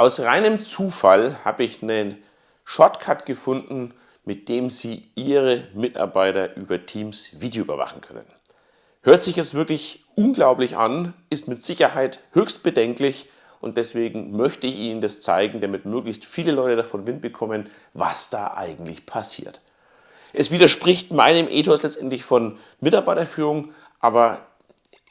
Aus reinem Zufall habe ich einen Shortcut gefunden, mit dem Sie Ihre Mitarbeiter über Teams Video überwachen können. Hört sich jetzt wirklich unglaublich an, ist mit Sicherheit höchst bedenklich und deswegen möchte ich Ihnen das zeigen, damit möglichst viele Leute davon Wind bekommen, was da eigentlich passiert. Es widerspricht meinem Ethos letztendlich von Mitarbeiterführung, aber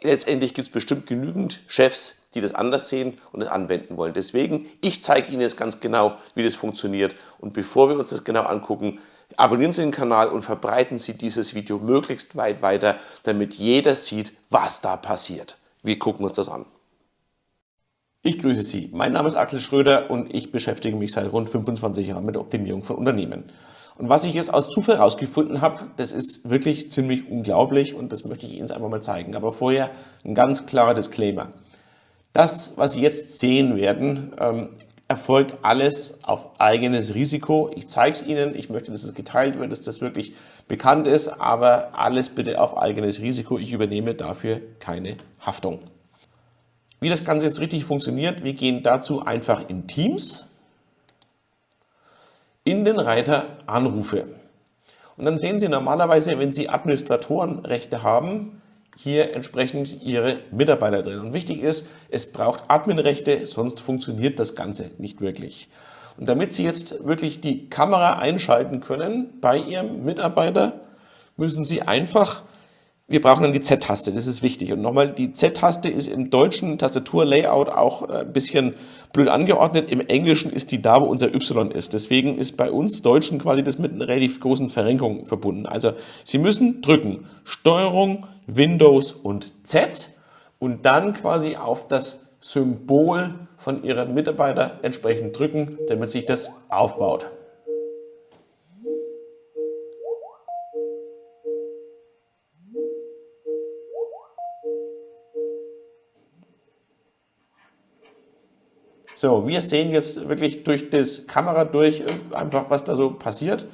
letztendlich gibt es bestimmt genügend Chefs, die das anders sehen und es anwenden wollen. Deswegen, ich zeige Ihnen jetzt ganz genau, wie das funktioniert. Und bevor wir uns das genau angucken, abonnieren Sie den Kanal und verbreiten Sie dieses Video möglichst weit weiter, damit jeder sieht, was da passiert. Wir gucken uns das an. Ich grüße Sie. Mein Name ist Axel Schröder und ich beschäftige mich seit rund 25 Jahren mit Optimierung von Unternehmen. Und was ich jetzt aus Zufall herausgefunden habe, das ist wirklich ziemlich unglaublich und das möchte ich Ihnen einfach mal zeigen. Aber vorher ein ganz klarer Disclaimer. Das, was Sie jetzt sehen werden, ähm, erfolgt alles auf eigenes Risiko. Ich zeige es Ihnen, ich möchte, dass es geteilt wird, dass das wirklich bekannt ist, aber alles bitte auf eigenes Risiko. Ich übernehme dafür keine Haftung. Wie das Ganze jetzt richtig funktioniert, wir gehen dazu einfach in Teams in den Reiter Anrufe. Und dann sehen Sie normalerweise, wenn Sie Administratorenrechte haben, hier entsprechend Ihre Mitarbeiter drin. Und wichtig ist, es braucht Adminrechte, sonst funktioniert das Ganze nicht wirklich. Und damit Sie jetzt wirklich die Kamera einschalten können bei Ihrem Mitarbeiter, müssen Sie einfach wir brauchen dann die Z-Taste, das ist wichtig. Und nochmal, die Z-Taste ist im deutschen Tastaturlayout auch äh, ein bisschen blöd angeordnet. Im Englischen ist die da, wo unser Y ist. Deswegen ist bei uns Deutschen quasi das mit einer relativ großen Verrenkung verbunden. Also Sie müssen drücken Steuerung, Windows und Z und dann quasi auf das Symbol von Ihrem Mitarbeiter entsprechend drücken, damit sich das aufbaut. So, wir sehen jetzt wirklich durch das Kamera durch äh, einfach, was da so passiert.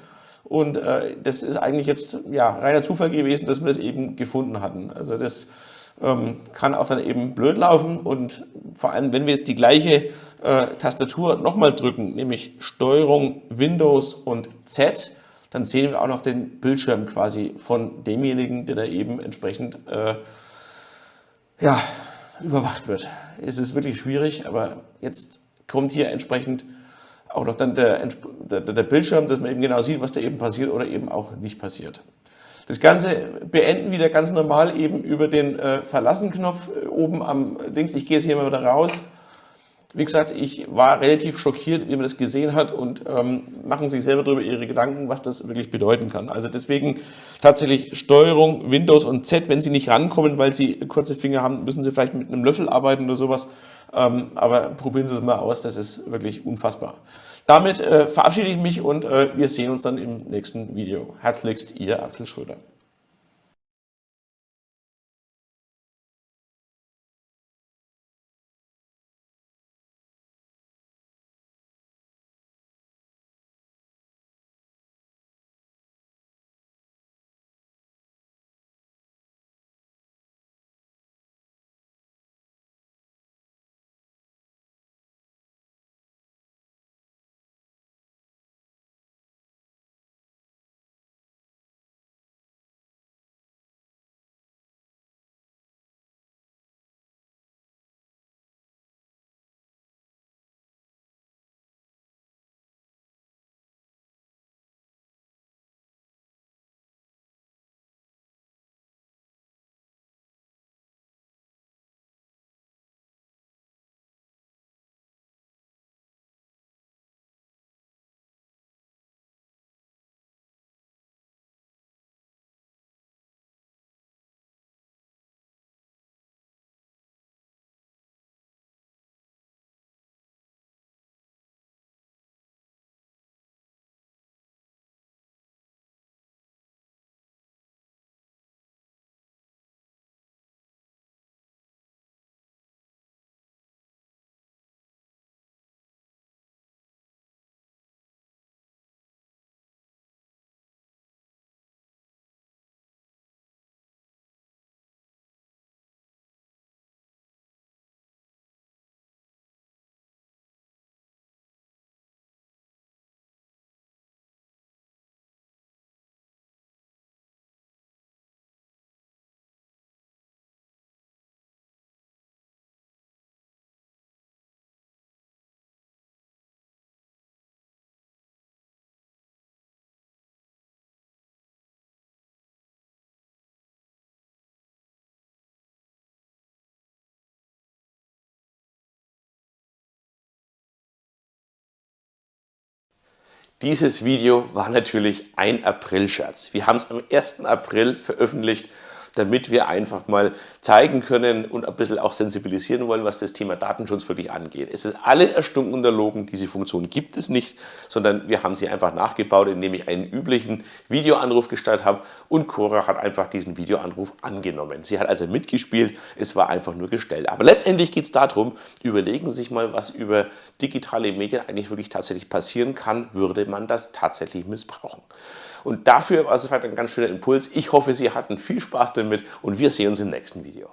Und äh, das ist eigentlich jetzt ja, reiner Zufall gewesen, dass wir das eben gefunden hatten. Also das ähm, kann auch dann eben blöd laufen und vor allem, wenn wir jetzt die gleiche äh, Tastatur nochmal drücken, nämlich Steuerung, Windows und Z, dann sehen wir auch noch den Bildschirm quasi von demjenigen, der da eben entsprechend äh, ja, überwacht wird. Es ist wirklich schwierig, aber jetzt kommt hier entsprechend auch noch dann der, der, der Bildschirm, dass man eben genau sieht, was da eben passiert oder eben auch nicht passiert. Das Ganze beenden wieder ganz normal eben über den äh, Verlassen-Knopf äh, oben am Links. Ich gehe jetzt hier mal wieder raus wie gesagt, ich war relativ schockiert, wie man das gesehen hat und ähm, machen sich selber darüber ihre Gedanken, was das wirklich bedeuten kann. Also deswegen tatsächlich Steuerung, Windows und Z, wenn Sie nicht rankommen, weil Sie kurze Finger haben, müssen Sie vielleicht mit einem Löffel arbeiten oder sowas. Ähm, aber probieren Sie es mal aus, das ist wirklich unfassbar. Damit äh, verabschiede ich mich und äh, wir sehen uns dann im nächsten Video. Herzlichst, Ihr Axel Schröder. Dieses Video war natürlich ein April-Scherz. Wir haben es am 1. April veröffentlicht damit wir einfach mal zeigen können und ein bisschen auch sensibilisieren wollen, was das Thema Datenschutz wirklich angeht. Es ist alles erstunken und erlogen, diese Funktion gibt es nicht, sondern wir haben sie einfach nachgebaut, indem ich einen üblichen Videoanruf gestartet habe und Cora hat einfach diesen Videoanruf angenommen. Sie hat also mitgespielt, es war einfach nur gestellt. Aber letztendlich geht es darum, überlegen Sie sich mal, was über digitale Medien eigentlich wirklich tatsächlich passieren kann, würde man das tatsächlich missbrauchen. Und dafür war es vielleicht ein ganz schöner Impuls. Ich hoffe, Sie hatten viel Spaß damit und wir sehen uns im nächsten Video.